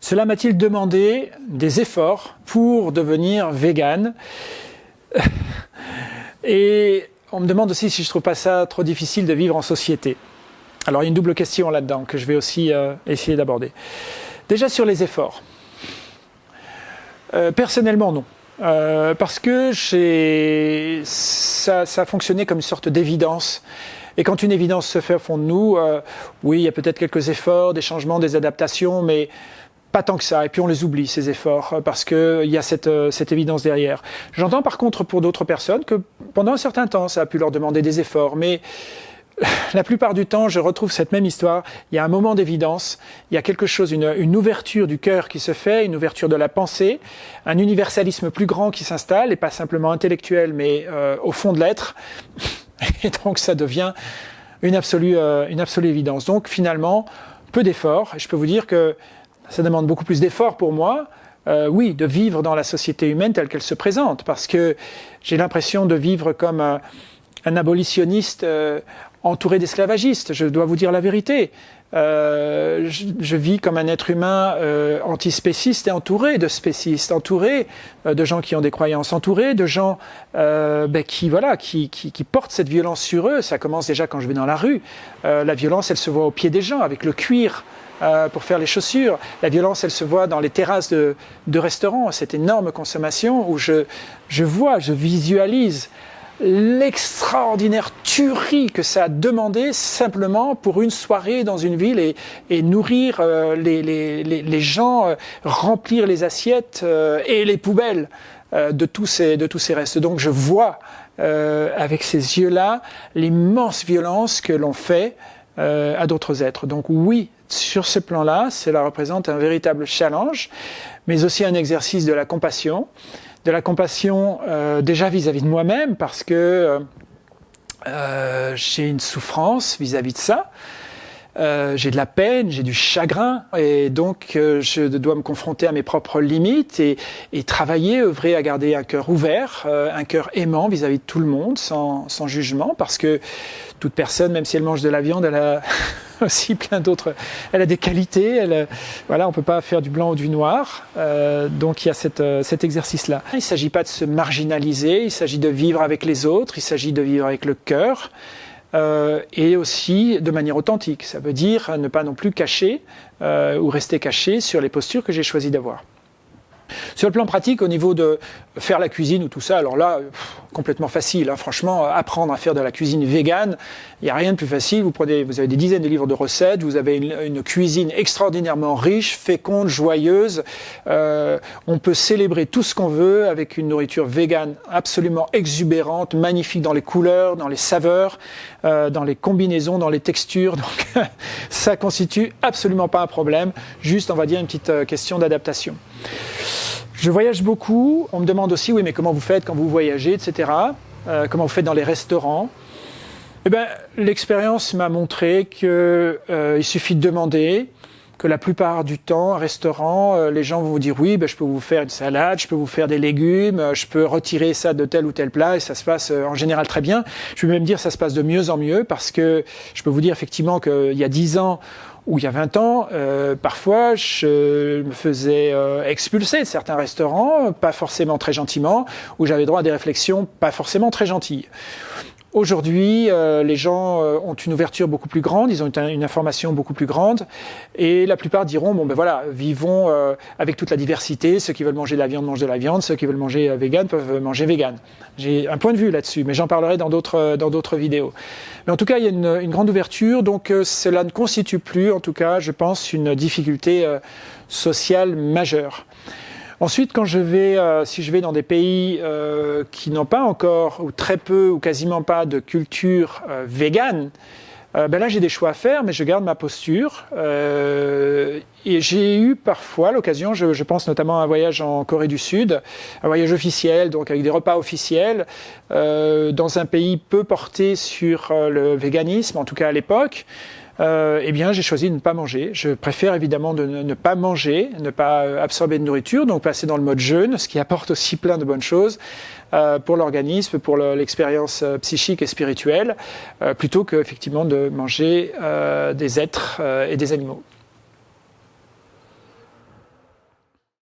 Cela m'a-t-il demandé des efforts pour devenir vegan Et on me demande aussi si je trouve pas ça trop difficile de vivre en société. Alors il y a une double question là-dedans que je vais aussi euh, essayer d'aborder. Déjà sur les efforts. Euh, personnellement non. Euh, parce que ça, ça a fonctionné comme une sorte d'évidence. Et quand une évidence se fait au fond de nous, oui, il y a peut-être quelques efforts, des changements, des adaptations, mais pas tant que ça, et puis on les oublie, ces efforts, euh, parce qu'il y a cette, euh, cette évidence derrière. J'entends par contre pour d'autres personnes que pendant un certain temps, ça a pu leur demander des efforts, mais la plupart du temps, je retrouve cette même histoire. Il y a un moment d'évidence, il y a quelque chose, une, une ouverture du cœur qui se fait, une ouverture de la pensée, un universalisme plus grand qui s'installe, et pas simplement intellectuel, mais euh, au fond de l'être. Et donc ça devient une absolue, une absolue évidence. Donc finalement, peu d'efforts, je peux vous dire que ça demande beaucoup plus d'efforts pour moi, euh, oui, de vivre dans la société humaine telle qu'elle se présente, parce que j'ai l'impression de vivre comme un, abolitionniste euh, entouré d'esclavagistes, je dois vous dire la vérité. Euh, je, vis comme un être humain antispéciste et entouré de spécistes, entouré de gens qui ont des croyances, entouré de gens ben, qui, voilà, qui, qui, qui, portent cette violence sur eux. Ça commence déjà quand je vais dans la rue. la violence, elle se voit au pied des gens, avec le cuir euh, pour faire les chaussures. La violence, elle se voit dans les terrasses de, de restaurants, cette énorme consommation où je, je vois, je visualise l'extraordinaire tuerie que ça a demandé simplement pour une soirée dans une ville et, et nourrir euh, les, les, les, gens, euh, remplir les assiettes et les poubelles de, tous ces, de tous ces restes. Donc je vois avec ces yeux-là l'immense violence que l'on fait à d'autres êtres. Donc oui, sur ce plan-là, cela représente un véritable challenge, mais aussi un exercice de la compassion, de la compassion euh, déjà vis-à-vis de moi-même, parce que euh, euh, j'ai une souffrance vis-à-vis de ça, j'ai de la peine, j'ai du chagrin, et donc je dois me confronter à mes propres limites et, et travailler, œuvrer à garder un cœur ouvert, un cœur aimant vis-à-vis de tout le monde, sans, sans jugement, parce que toute personne, même si elle mange de la viande, elle a aussi plein d'autres. Elle a des qualités. Elle, voilà, on peut pas faire du blanc ou du noir. Euh, donc il y a cette, euh, cet exercice-là. Il s'agit pas de se marginaliser. Il s'agit de vivre avec les autres. Il s'agit de vivre avec le cœur. Euh, et aussi de manière authentique. Ça veut dire ne pas non plus cacher euh, ou rester caché sur les postures que j'ai choisi d'avoir. Sur le plan pratique, au niveau de faire la cuisine ou tout ça, alors là, complètement facile. Hein. Franchement, apprendre à faire de la cuisine végane, il n'y a rien de plus facile. Vous, prenez, vous avez des dizaines de livres de recettes, vous avez une, cuisine extraordinairement riche, féconde, joyeuse. Euh, on peut célébrer tout ce qu'on veut avec une nourriture végane absolument exubérante, magnifique dans les couleurs, dans les saveurs, euh, dans les combinaisons, dans les textures. Donc ça constitue absolument pas un problème, juste on va dire une petite euh, question d'adaptation. Je voyage beaucoup. On me demande aussi, oui, mais comment vous faites quand vous voyagez, etc. Euh, comment vous faites dans les restaurants? Eh bien, l'expérience m'a montré qu'il euh, suffit de demander, que la plupart du temps, un restaurant, euh, les gens vont vous dire oui, ben, je peux vous faire une salade, je peux vous faire des légumes, je peux retirer ça de tel ou tel plat et ça se passe en général très bien. Je peux même dire ça se passe de mieux en mieux parce que je peux vous dire effectivement qu'il y a dix ans, où il y a 20 ans, euh, parfois, je me faisais euh, expulser de certains restaurants, pas forcément très gentiment, où j'avais droit à des réflexions pas forcément très gentilles. Aujourd'hui, euh, les gens euh, ont une ouverture beaucoup plus grande, ils ont une, information beaucoup plus grande, et la plupart diront bon ben voilà, vivons euh, avec toute la diversité. Ceux qui veulent manger de la viande mangent de la viande, ceux qui veulent manger vegan peuvent manger vegan. J'ai un point de vue là-dessus, mais j'en parlerai dans d'autres dans d'autres vidéos. Mais en tout cas, il y a une, une grande ouverture, donc cela ne constitue plus, en tout cas, je pense, une difficulté sociale majeure. Ensuite, quand je vais, euh, si je vais dans des pays euh, qui n'ont pas encore, ou très peu, ou quasiment pas de culture euh, végane, ben là j'ai des choix à faire, mais je garde ma posture. et j'ai eu parfois l'occasion, je, je, pense notamment à un voyage en Corée du Sud, un voyage officiel, donc avec des repas officiels, dans un pays peu porté sur le véganisme, en tout cas à l'époque. Euh, eh bien, j'ai choisi de ne pas manger. Je préfère évidemment de ne, pas manger, ne pas euh, absorber de nourriture, donc passer dans le mode jeûne, ce qui apporte aussi plein de bonnes choses euh, pour l'organisme, pour l'expérience psychique et spirituelle, plutôt que effectivement de manger des êtres et des animaux.